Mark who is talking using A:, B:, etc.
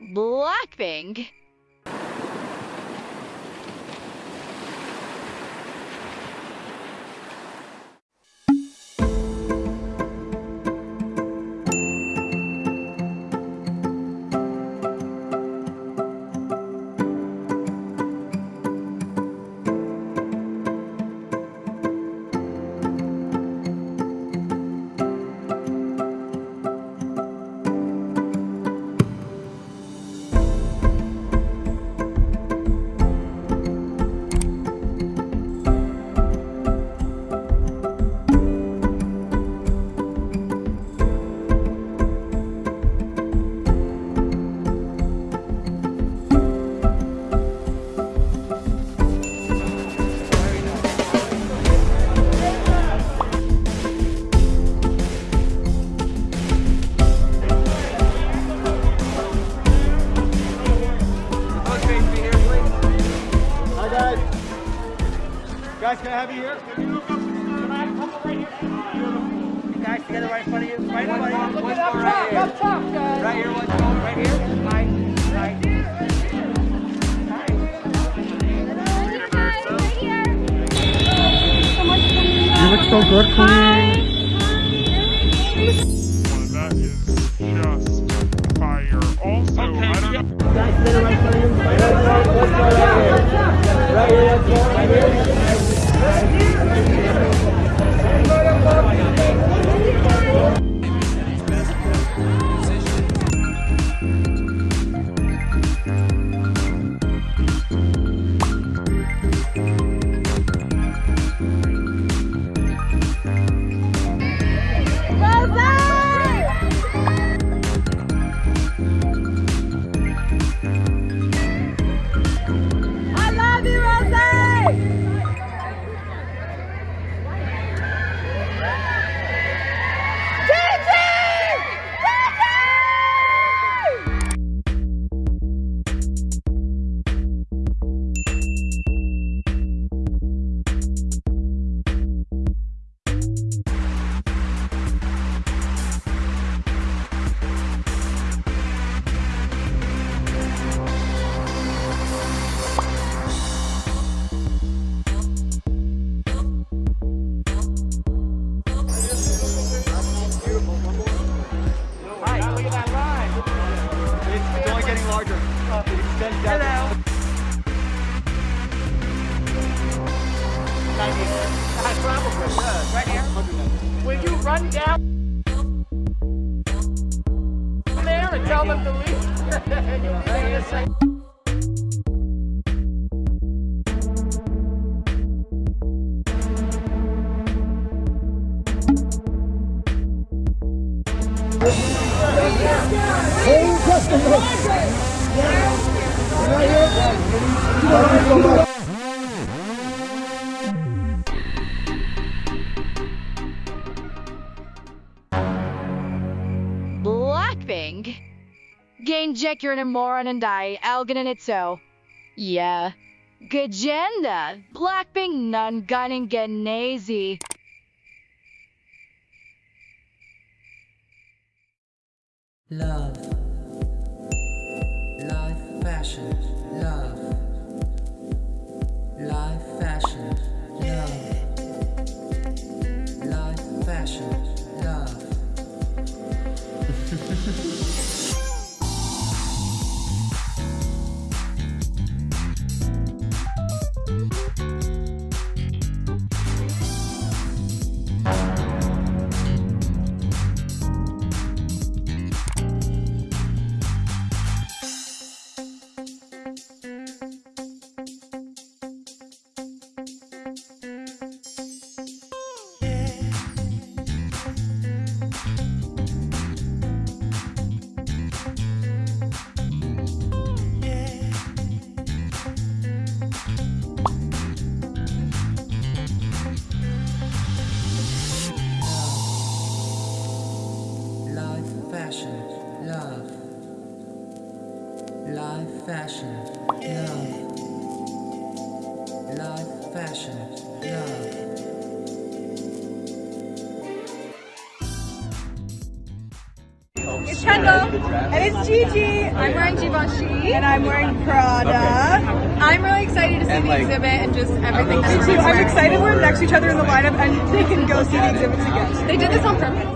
A: Blackpink.
B: Guys, can I have you here? You guys together right in front of you. Right in front of you. Look up top, up top, guys. Right here, one more. Right here. Right. Right.
C: You look so good, Queen.
D: That is just fire. Also, I don't know.
B: Guys right in front of you. Right here. Let's go larger. It extends. Hello. Right here. Will you run down there and tell them to leave? And you'll be there in a second.
A: Blackpink. Gain Jack you're an moron and die, Algan and Itso. Yeah. Gagenda. Blackpink non gunning Genazi.
E: Love. Life fashion. Love. Life. Love.
F: It's Kendall. And it's Gigi. I'm wearing Givenchy. And I'm wearing Prada. I'm really excited to see the exhibit and just everything. Me too. I'm excited we're next to each other in the lineup and they can go see the exhibits again. They did this on purpose.